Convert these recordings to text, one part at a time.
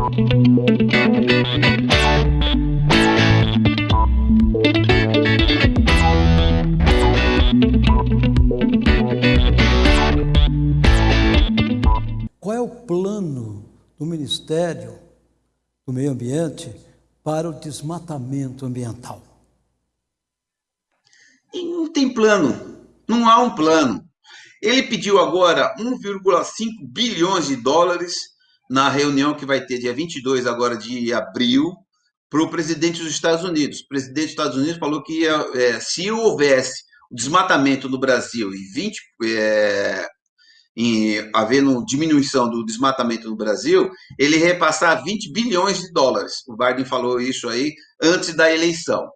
Qual é o plano do Ministério do Meio Ambiente para o desmatamento ambiental? Não tem plano, não há um plano. Ele pediu agora 1,5 bilhões de dólares na reunião que vai ter dia 22 agora de abril para o presidente dos Estados Unidos. O presidente dos Estados Unidos falou que é, se houvesse desmatamento no Brasil e 20 é, em havendo diminuição do desmatamento no Brasil, ele repassar 20 bilhões de dólares. O Biden falou isso aí antes da eleição.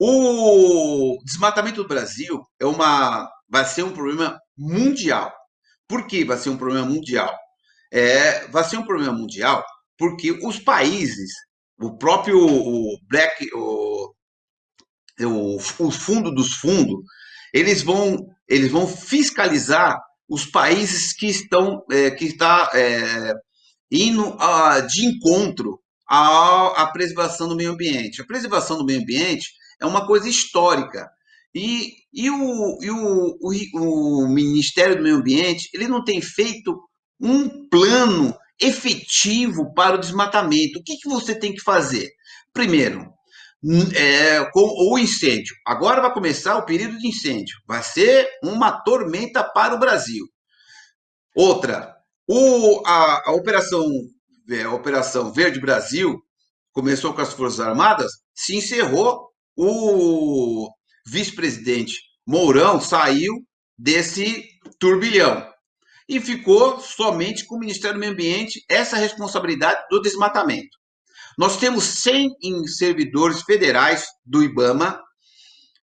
O desmatamento do Brasil é uma, vai ser um problema mundial. Por que vai ser um problema mundial? É, vai ser um problema mundial porque os países, o próprio o Black, o, o, o fundo dos fundos, eles vão, eles vão fiscalizar os países que estão é, que está é, indo a, de encontro à, à preservação do meio ambiente. A preservação do meio ambiente é uma coisa histórica. E, e, o, e o, o, o Ministério do Meio Ambiente ele não tem feito um plano efetivo para o desmatamento. O que, que você tem que fazer? Primeiro, é, com o incêndio. Agora vai começar o período de incêndio. Vai ser uma tormenta para o Brasil. Outra, o, a, a operação, é, operação Verde Brasil começou com as Forças Armadas, se encerrou. O vice-presidente Mourão saiu desse turbilhão e ficou somente com o Ministério do Meio Ambiente essa responsabilidade do desmatamento. Nós temos 100 servidores federais do IBAMA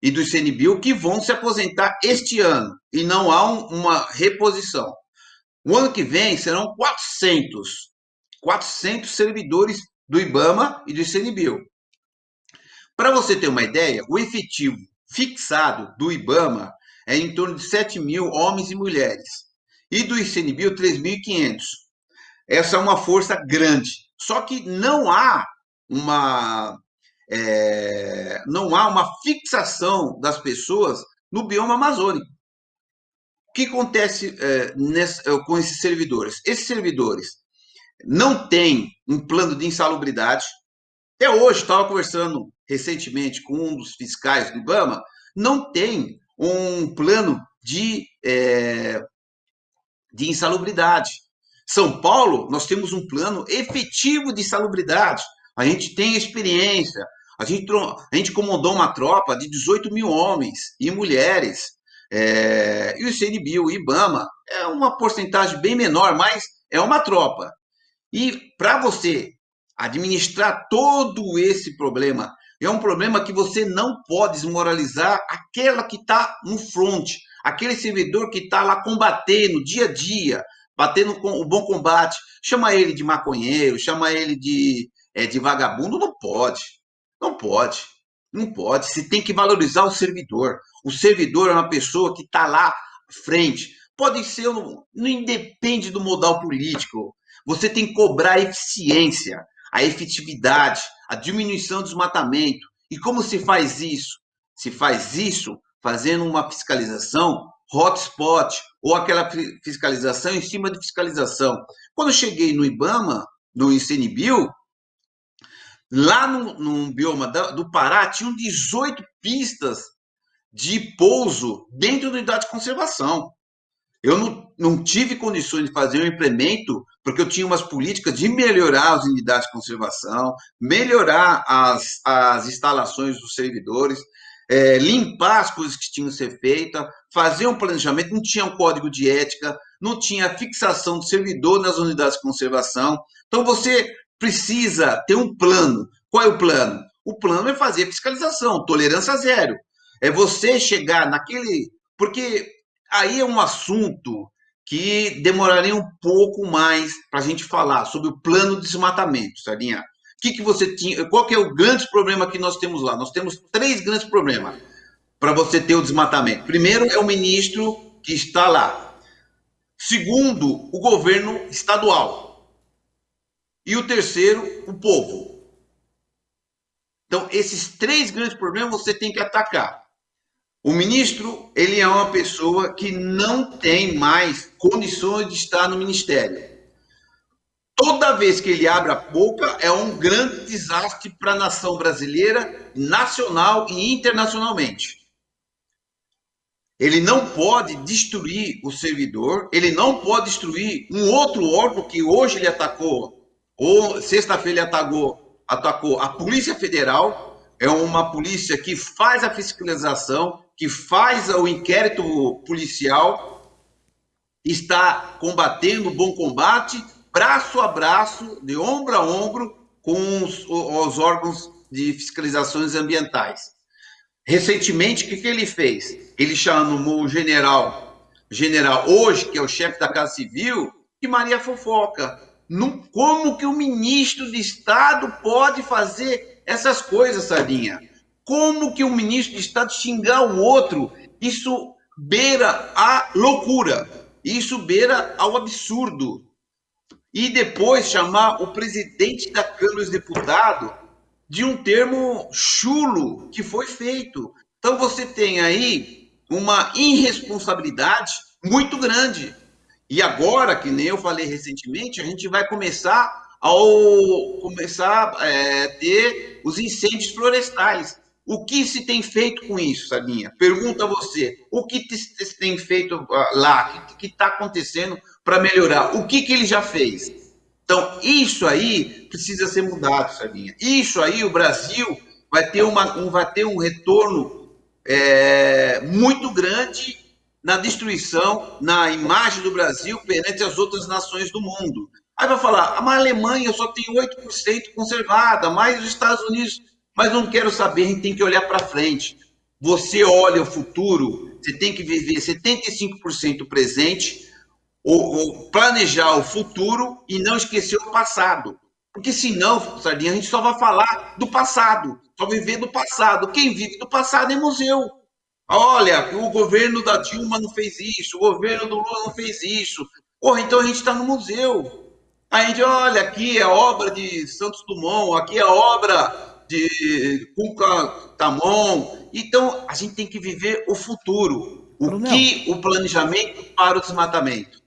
e do ICNBio que vão se aposentar este ano e não há um, uma reposição. O ano que vem serão 400, 400 servidores do IBAMA e do ICNBio. Para você ter uma ideia, o efetivo fixado do IBAMA é em torno de 7 mil homens e mulheres e do ICNBio 3.500. Essa é uma força grande. Só que não há uma é, não há uma fixação das pessoas no bioma amazônico. O que acontece é, nessa, é, com esses servidores? Esses servidores não têm um plano de insalubridade. Até hoje, estava conversando recentemente com um dos fiscais do IBAMA, não tem um plano de, é, de insalubridade. São Paulo, nós temos um plano efetivo de salubridade. A gente tem experiência. A gente, a gente comandou uma tropa de 18 mil homens e mulheres. É, e o CNBio, o IBAMA, é uma porcentagem bem menor, mas é uma tropa. E para você administrar todo esse problema, é um problema que você não pode desmoralizar aquela que está no front, aquele servidor que está lá combatendo dia a dia, batendo o bom combate, chama ele de maconheiro, chama ele de, é, de vagabundo, não pode, não pode, não pode. Se tem que valorizar o servidor. O servidor é uma pessoa que está lá à frente. Pode ser, não independe do modal político. Você tem que cobrar a eficiência, a efetividade, a diminuição do desmatamento. E como se faz isso? Se faz isso fazendo uma fiscalização hotspot ou aquela fiscalização em cima de fiscalização. Quando eu cheguei no IBAMA, no ICNBio, lá no, no bioma do Pará, tinham 18 pistas de pouso dentro da unidade de conservação. Eu não, não tive condições de fazer um implemento, porque eu tinha umas políticas de melhorar as unidades de conservação, melhorar as, as instalações dos servidores, é, limpar as coisas que tinham que ser feitas, fazer um planejamento, não tinha um código de ética, não tinha fixação do servidor nas unidades de conservação. Então você precisa ter um plano. Qual é o plano? O plano é fazer fiscalização, tolerância zero. É você chegar naquele. Porque aí é um assunto que demoraria um pouco mais para a gente falar sobre o plano de desmatamento, Sardinha que, que você tinha, qual que é o grande problema que nós temos lá? Nós temos três grandes problemas para você ter o desmatamento. Primeiro é o ministro que está lá. Segundo, o governo estadual. e o terceiro, o povo. Então, esses três grandes problemas você tem que atacar. O ministro, ele é uma pessoa que não tem mais condições de estar no ministério. Toda vez que ele abre a boca, é um grande desastre para a nação brasileira, nacional e internacionalmente. Ele não pode destruir o servidor, ele não pode destruir um outro órgão que hoje ele atacou, ou sexta-feira ele atacou, atacou a Polícia Federal, é uma polícia que faz a fiscalização, que faz o inquérito policial, está combatendo o bom combate, braço a braço, de ombro a ombro, com os, os órgãos de fiscalizações ambientais. Recentemente, o que, que ele fez? Ele chamou o general, general hoje, que é o chefe da Casa Civil, de Maria Fofoca. No, como que o ministro de Estado pode fazer essas coisas, Sardinha? Como que o ministro de Estado xingar o outro? Isso beira a loucura, isso beira ao absurdo. E depois chamar o presidente da Câmara dos Deputados de um termo chulo que foi feito. Então você tem aí uma irresponsabilidade muito grande. E agora, que nem eu falei recentemente, a gente vai começar começar a é, ter os incêndios florestais. O que se tem feito com isso, Sabinha? Pergunta a você. O que se tem feito ah, lá? O que está acontecendo para melhorar? O que, que ele já fez? Então, isso aí precisa ser mudado, Sabinha. Isso aí, o Brasil vai ter, uma, um, vai ter um retorno é, muito grande na destruição, na imagem do Brasil perante as outras nações do mundo. Aí vai falar, mas a Alemanha só tem 8% conservada, mais os Estados Unidos. Mas não quero saber, a gente tem que olhar para frente. Você olha o futuro, você tem que viver 75% presente, ou, ou planejar o futuro e não esquecer o passado. Porque senão, Sardinha, a gente só vai falar do passado, só viver do passado. Quem vive do passado é museu. Olha, o governo da Dilma não fez isso, o governo do Lula não fez isso. Porra, então a gente está no museu. A gente, olha, aqui é obra de Santos Dumont, aqui é obra de Cuca Tamon. Então, a gente tem que viver o futuro. O que o planejamento para o desmatamento.